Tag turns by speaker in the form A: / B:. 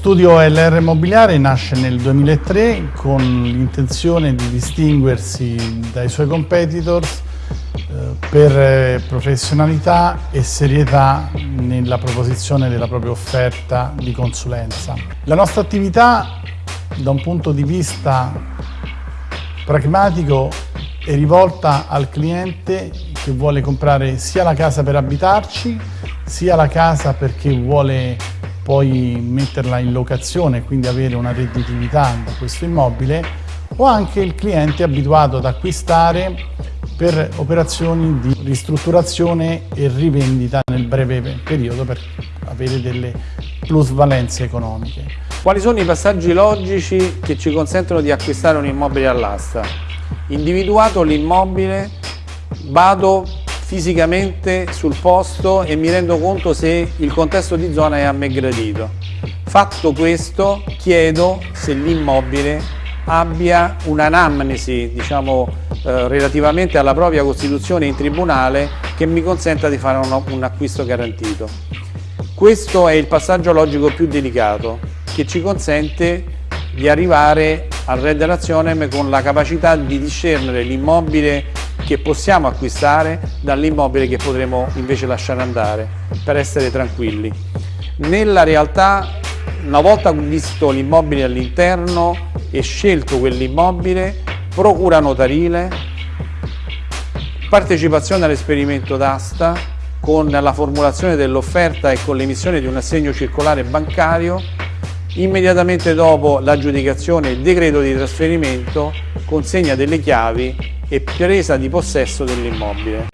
A: Studio LR Immobiliare nasce nel 2003 con l'intenzione di distinguersi dai suoi competitors eh, per eh, professionalità e serietà nella proposizione della propria offerta di consulenza. La nostra attività da un punto di vista pragmatico è rivolta al cliente che vuole comprare sia la casa per abitarci sia la casa perché vuole poi metterla in locazione, quindi avere una redditività da questo immobile, o anche il cliente abituato ad acquistare per operazioni di ristrutturazione e rivendita nel breve periodo per avere delle plusvalenze economiche.
B: Quali sono i passaggi logici che ci consentono di acquistare un immobile all'asta? Individuato l'immobile, vado fisicamente sul posto e mi rendo conto se il contesto di zona è a me gradito. Fatto questo chiedo se l'immobile abbia un'anamnesi diciamo, eh, relativamente alla propria costituzione in tribunale che mi consenta di fare un, un acquisto garantito. Questo è il passaggio logico più delicato che ci consente di arrivare al Red Razionem con la capacità di discernere l'immobile che possiamo acquistare dall'immobile che potremo invece lasciare andare per essere tranquilli. Nella realtà una volta visto l'immobile all'interno e scelto quell'immobile, procura notarile, partecipazione all'esperimento d'asta con la formulazione dell'offerta e con l'emissione di un assegno circolare bancario, immediatamente dopo l'aggiudicazione il decreto di trasferimento consegna delle chiavi e presa di possesso dell'immobile.